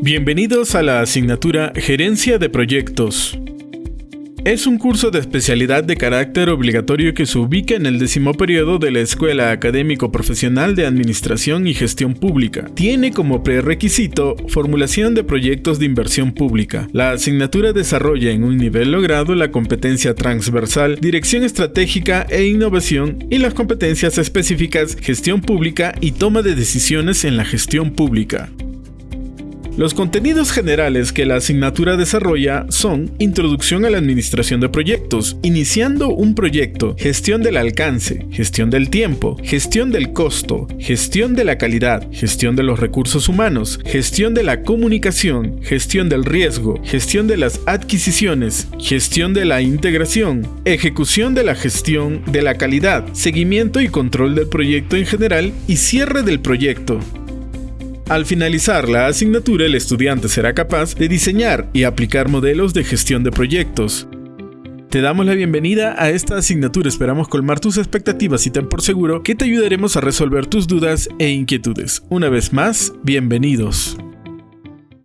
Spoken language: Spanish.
Bienvenidos a la asignatura Gerencia de Proyectos. Es un curso de especialidad de carácter obligatorio que se ubica en el décimo periodo de la Escuela Académico Profesional de Administración y Gestión Pública. Tiene como prerequisito formulación de proyectos de inversión pública. La asignatura desarrolla en un nivel logrado la competencia transversal, dirección estratégica e innovación y las competencias específicas gestión pública y toma de decisiones en la gestión pública. Los contenidos generales que la asignatura desarrolla son Introducción a la Administración de Proyectos, iniciando un proyecto, gestión del alcance, gestión del tiempo, gestión del costo, gestión de la calidad, gestión de los recursos humanos, gestión de la comunicación, gestión del riesgo, gestión de las adquisiciones, gestión de la integración, ejecución de la gestión de la calidad, seguimiento y control del proyecto en general y cierre del proyecto. Al finalizar la asignatura, el estudiante será capaz de diseñar y aplicar modelos de gestión de proyectos. Te damos la bienvenida a esta asignatura, esperamos colmar tus expectativas y ten por seguro que te ayudaremos a resolver tus dudas e inquietudes. Una vez más, bienvenidos.